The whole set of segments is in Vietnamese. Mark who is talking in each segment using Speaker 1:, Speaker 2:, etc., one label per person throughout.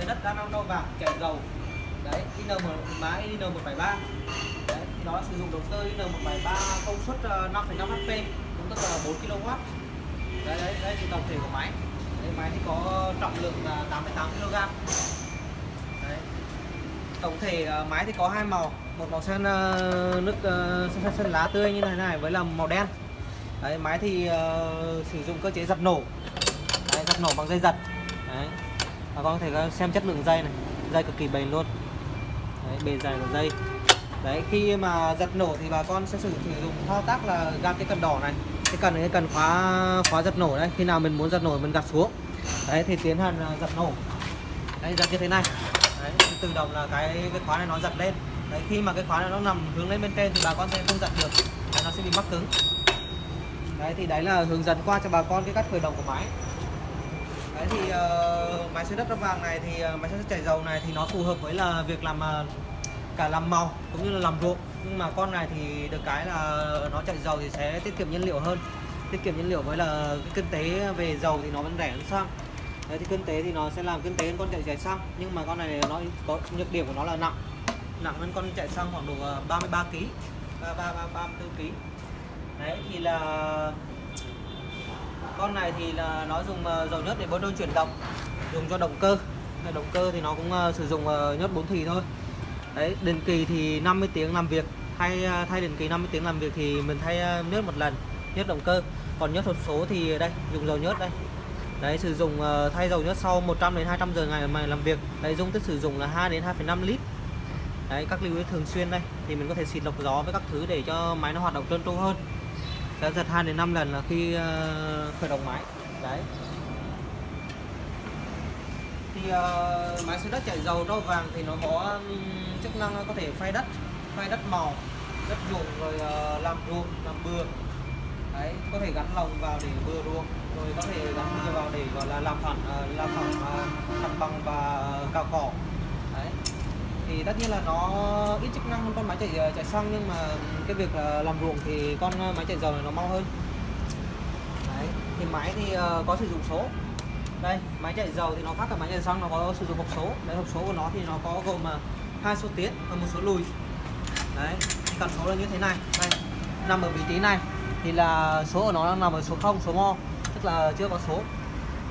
Speaker 1: sản đất đa năng nâu vàng kẻ dầu đấy IN một má IN 173 đấy thì nó sử dụng động cơ IN 173 công suất ờ, 5,5 HP cũng tức là 4 kW đấy đấy đây thì tổng thể của máy. Đấy, máy thì có trọng lượng là 88 kg đấy. Tổng thể ờ, máy thì có hai màu. Một màu sơn ờ, nước ờ, sơn, sơn lá tươi như thế này với là màu đen. Đấy máy thì uh, sử dụng cơ chế giật nổ. Đấy, giật nổ bằng dây giật đấy bà con vâng, có thể xem chất lượng dây này. Dây cực kỳ bền luôn. Đấy, bền dài của dây. Đấy khi mà giật nổ thì bà con sẽ sử dụng thao tác là gạt cái cần đỏ này. Cái cần này cái cần khóa khóa giật nổ đây khi nào mình muốn giật nổ mình gạt xuống. Đấy thì tiến hành à, giật nổ. Đấy giật như thế này. Đấy, tự động là cái cái khóa này nó giật lên. Đấy khi mà cái khóa này nó nằm hướng lên bên trên thì bà con sẽ không giật được. Đấy, nó sẽ bị mắc cứng. Đấy thì đấy là hướng dẫn qua cho bà con cái cách khởi động của máy đấy thì ờ, uh, máy xới đất đất vàng này thì ờ, uh, máy xới đất chảy dầu này thì nó phù hợp với là việc làm uh, cả làm màu cũng như là làm ruộng. Nhưng mà con này thì được cái là nó chạy dầu thì sẽ tiết kiệm nhiên liệu hơn. Tiết kiệm nhiên liệu với là cái kinh tế về dầu thì nó vẫn rẻ hơn xăng. Đấy thì kinh tế thì nó sẽ làm kinh tế hơn con chạy chạy xăng. Nhưng mà con này nó có nhược điểm của nó là nặng. Nặng hơn con chạy xăng khoảng độ 33 kg 33 34 kg đấy thì là con này thì là nó dùng ờ, dầu nhớt để bơm đôn chuyển động dùng cho động cơ. Động cơ thì nó cũng ờ, sử dụng ờ, nhớt 4 thì thôi. Đấy định kỳ thì 50 tiếng làm việc thay thay định kỳ 50 tiếng làm việc thì mình thay nhớt một lần nhớt động cơ. Còn nhớt hộp số thì đây dùng dầu nhớt đây. Đấy sử dụng thay dầu nhớt sau 100 đến 200 giờ ngày mà làm việc. Đấy dung tích sử dụng là 2 đến 2,5 lít. Đấy các lưu ý thường xuyên đây thì mình có thể xịt lọc gió với các thứ để cho máy nó hoạt động trơn tru hơn đã giật 2 đến 5 lần là khi ờ, khởi động máy. Đấy. Thì uh, máy xới đất chạy dầu đo vàng thì nó có um, chức năng có thể phay đất phay đất màu đất ruộng rồi uh, làm ruộng làm bừa. Đấy có thể gắn lồng vào để bừa ruộng rồi có thể gắn bừa vào để gọi là làm phẳng uh, làm phẳng uh, mặt bằng và cào cỏ thì tất nhiên là nó ít chức năng hơn con máy chạy ờ, chạy xăng, nhưng mà cái việc là làm ruộng thì con ờ, máy chạy dầu này nó mau hơn. Đấy, thì máy thì ờ, có sử dụng số. Đây, máy chạy dầu thì nó khác cả máy chạy xăng, nó có sử dụng hộp số. Đấy, hộp số của nó thì nó có gồm hai số tiến và một số lùi. Đấy, thì cần số là như thế này. Đây, nằm ở vị trí này thì là số của nó đang nằm ở số 0 số mo, tức là chưa có số.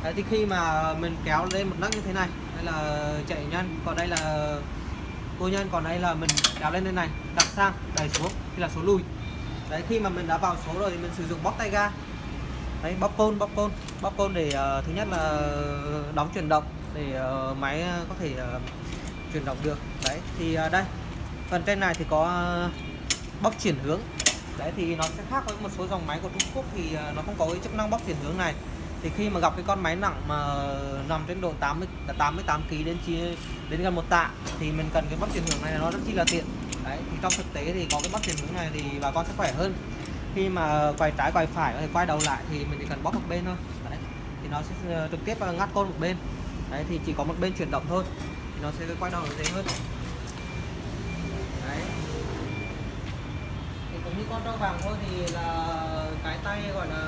Speaker 1: Đấy, thì khi mà mình kéo lên một nấc như thế này, đây là chạy nhân còn đây là cô nhân còn đây là mình đào lên đây này đặt sang đẩy xuống thì là số lùi. Đấy khi mà mình đã vào số rồi thì mình sử dụng bóp tay ga. Đấy bóp côn bóp côn bóp côn để uh, thứ nhất là đóng chuyển động để uh, máy có thể uh, chuyển động được. Đấy thì uh, đây phần trên này thì có uh, bóp chuyển hướng. Đấy thì nó sẽ khác với một số dòng máy của Trung Quốc thì uh, nó không có cái chức năng bóp chuyển hướng này thì khi mà gặp cái con máy nặng mà nằm trên độ 80 88 kg đến chi đến gần một tạ, thì mình cần cái bóp chuyển hướng này nó rất chi là tiện. Đấy, thì trong thực tế thì có cái bóp chuyển hướng này thì bà con sẽ khỏe hơn. Khi mà quay trái quay phải có thể quay đầu lại thì mình chỉ cần bóp một bên thôi. Đấy, thì nó sẽ ờ, trực tiếp ờ, ngắt côn một bên. Đấy, thì chỉ có một bên chuyển động thôi, thì nó sẽ quay đầu dễ hơn. Đấy. Thì cũng như con trâu vàng thôi thì là cái tay gọi là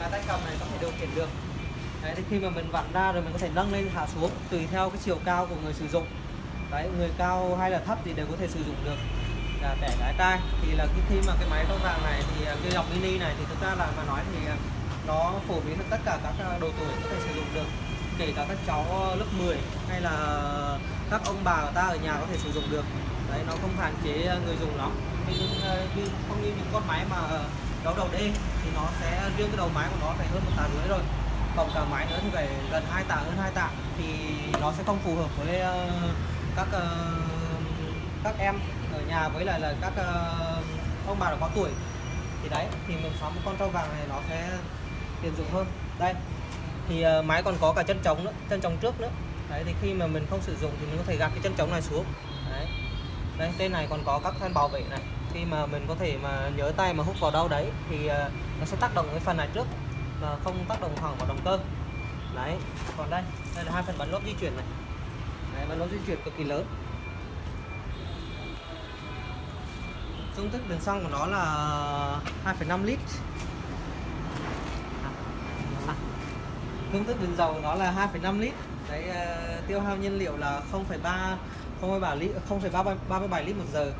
Speaker 1: và tay cầm này có thể điều khiển được. Đấy thì khi mà mình vặn ra rồi mình có thể nâng lên hạ xuống tùy theo cái chiều cao của người sử dụng. Đấy người cao hay là thấp thì đều có thể sử dụng được. Là để lái tay thì là khi, khi mà cái máy tông vàng này thì à, cái dòng mini này thì thực ra là mà nói thì à, nó phổ biến được tất cả các à, độ tuổi có thể sử dụng được. Kể cả các cháu ờ, lớp 10 hay là các ông bà của ta ở nhà có thể sử dụng được. Đấy nó không hạn chế người dùng lắm. Nhưng không như những con máy mà đấu đầu D thì nó sẽ, riêng cái đầu máy của nó phải hơn một tạ rưỡi rồi. Cộng cả máy nữa thì phải gần hai tạ hơn hai tạ thì nó sẽ không phù hợp với ờ, các ờ, các em ở nhà với lại là các ờ, ông bà đã có tuổi. Thì đấy, thì mình sắm một con trâu vàng này nó sẽ tiện dụng hơn. Đây, thì máy còn có cả chân trống nữa, chân trống trước nữa. Đấy, thì khi mà mình không sử dụng thì mình có thể gạt cái chân trống này xuống. Đấy. Đây trên này còn có các thanh bảo vệ này khi mà mình có thể mà nhớ tay mà hút vào đâu đấy thì ờ, nó sẽ tác động cái phần này trước và không tác động thẳng vào động cơ. Đấy còn đây đây là hai phần bắn lốp di chuyển này. Đấy, bắn lốp di chuyển cực kỳ lớn. Dung tích đường xăng của nó là 2,5 lít. Dung công thức đường dầu nó là 2,5 lít. Đấy ờ, tiêu hao nhiên liệu là 0,3 0,3 lít 0,37 lít một giờ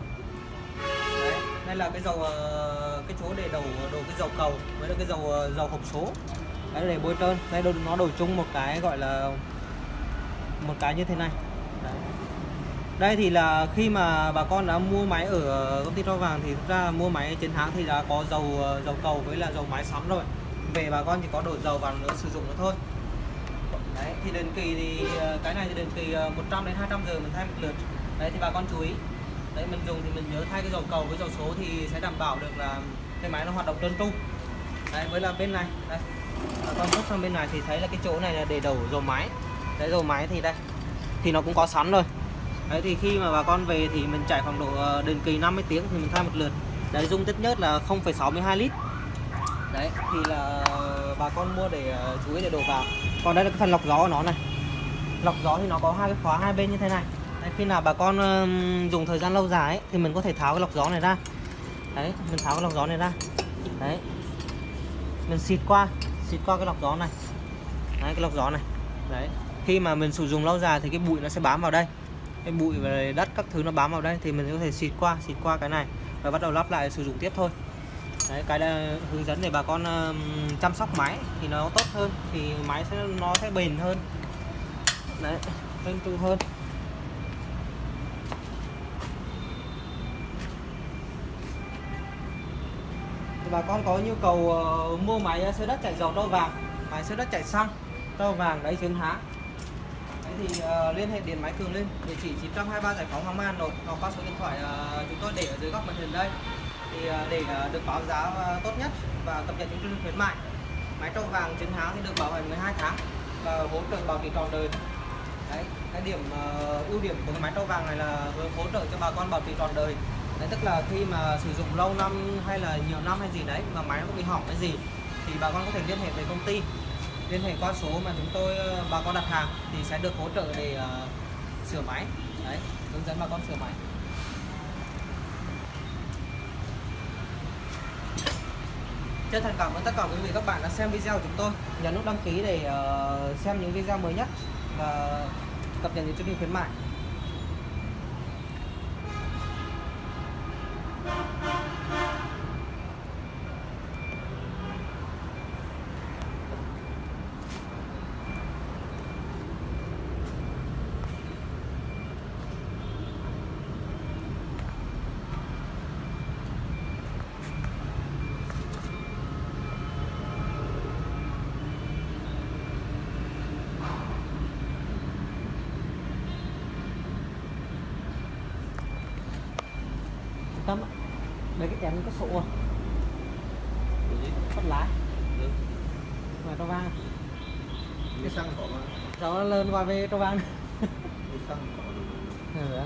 Speaker 1: đây là cái dầu ờ, cái chỗ để đầu đồ cái dầu cầu với là cái dầu ờ, dầu hộp số. Đấy, để bôi trơn đây nó đổi chung một cái gọi là, một cái như thế này. Đấy. đây thì là khi mà bà con đã mua máy ở công ty rau vàng thì thực ra mua máy trên hãng thì đã có dầu ờ, dầu cầu với là dầu máy sắm rồi. Về bà con chỉ có đổ dầu vào nữa, sử dụng nữa thôi. Đấy, thì định kỳ thì cái này thì định kỳ 100 đến 200 giờ mình thay một lượt. Đấy, thì bà con chú ý đấy mình dùng thì mình nhớ thay cái dầu cầu với dầu số thì sẽ đảm bảo được là cái máy nó hoạt động trơn tru đấy với là bên này đây. Bà con bước sang bên này thì thấy là cái chỗ này là để đổ dầu máy. Đấy dầu máy thì đây thì nó cũng có sẵn rồi. Đấy thì khi mà bà con về thì mình chạy khoảng độ ờ, định kỳ 50 tiếng thì mình thay một lượt. Đấy dung tích nhất là 0,62 lít. Đấy thì là bà con mua để ờ, chú ý để đổ vào. Còn đây là cái phần lọc gió của nó này. Lọc gió thì nó có hai cái khóa hai bên như thế này đấy, khi nào bà con dùng thời gian lâu dài ấy, thì mình có thể tháo cái lọc gió này ra. Đấy mình tháo cái lọc gió này ra. Đấy. Mình xịt qua xịt qua cái lọc gió này. Đấy cái lọc gió này. Đấy. Khi mà mình sử dụng lâu dài thì cái bụi nó sẽ bám vào đây. Cái bụi và đất các thứ nó bám vào đây thì mình có thể xịt qua xịt qua cái này và bắt đầu lắp lại sử dụng tiếp thôi. Đấy cái là hướng dẫn để bà con chăm sóc máy thì nó tốt hơn thì máy sẽ nó sẽ bền hơn. Đấy trơn tru hơn. Bà con có nhu cầu uh, mua máy ờ, xe đất chạy dầu trâu vàng. Máy xe đất chạy xăng trâu vàng đấy chuyên há đấy thì uh, liên hệ điện máy cường lên địa chỉ 923 giải phóng hoàng mai hà nội hoặc qua số điện thoại uh, chúng tôi để ở dưới góc màn hình đây. Thì uh, để uh, được báo giá uh, tốt nhất và cập nhật những chương trình khuyến mại. Máy trâu vàng chiến há thì được bảo hành 12 tháng và hỗ trợ bảo trì trọn đời. Đấy cái điểm uh, ưu điểm của cái máy trâu vàng này là hỗ trợ cho bà con bảo trì trọn đời đấy tức là khi mà sử dụng lâu năm hay là nhiều năm hay gì đấy mà máy nó có bị hỏng cái gì thì bà con có thể liên hệ với công ty liên hệ qua số mà chúng tôi ờ, bà con đặt hàng thì sẽ được hỗ trợ để uh, sửa máy. Đấy hướng dẫn bà con sửa máy. Chân thành cảm ơn tất cả quý vị các bạn đã xem video của chúng tôi. Nhấn nút đăng ký để uh, xem những video mới nhất và cập nhật những chương trình khuyến mại. Tâm mấy cái chén có sổ bắt lái. Mà cho vang.
Speaker 2: Cái xăng có mà.
Speaker 1: Cháu lớn qua về cho vang.
Speaker 2: Cái xăng có
Speaker 1: ừ.